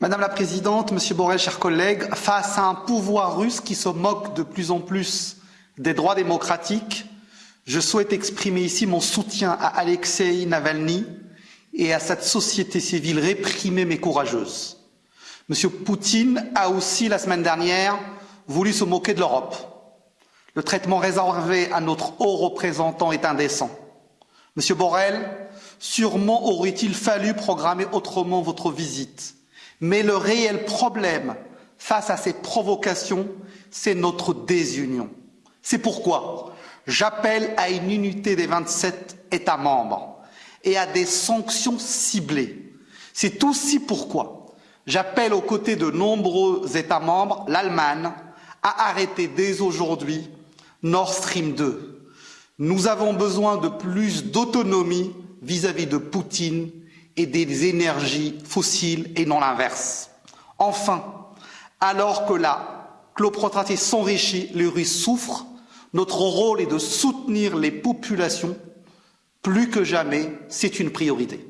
Madame la Présidente, Monsieur Borrell, chers collègues, face à un pouvoir russe qui se moque de plus en plus des droits démocratiques, je souhaite exprimer ici mon soutien à Alexei Navalny et à cette société civile réprimée mais courageuse. Monsieur Poutine a aussi, la semaine dernière, voulu se moquer de l'Europe. Le traitement réservé à notre haut représentant est indécent. Monsieur Borrell, sûrement aurait-il fallu programmer autrement votre visite mais le réel problème face à ces provocations, c'est notre désunion. C'est pourquoi j'appelle à une unité des 27 États membres et à des sanctions ciblées. C'est aussi pourquoi j'appelle aux côtés de nombreux États membres, l'Allemagne, à arrêter dès aujourd'hui Nord Stream 2. Nous avons besoin de plus d'autonomie vis-à-vis de Poutine et des énergies fossiles et non l'inverse. Enfin, alors que la cloprotratie s'enrichit, les Russes souffrent, notre rôle est de soutenir les populations. Plus que jamais, c'est une priorité.